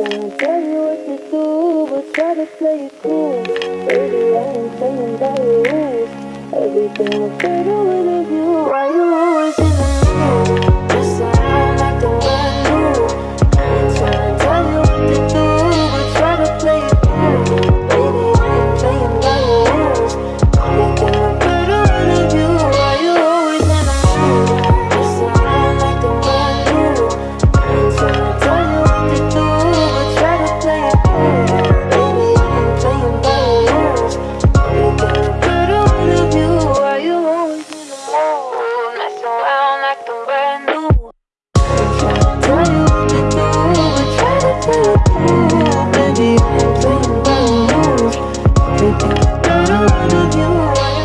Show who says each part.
Speaker 1: Can I tell you what to do, but try to play it cool Baby, I ain't playing by the rules Everything will fade away with you Why? away out of you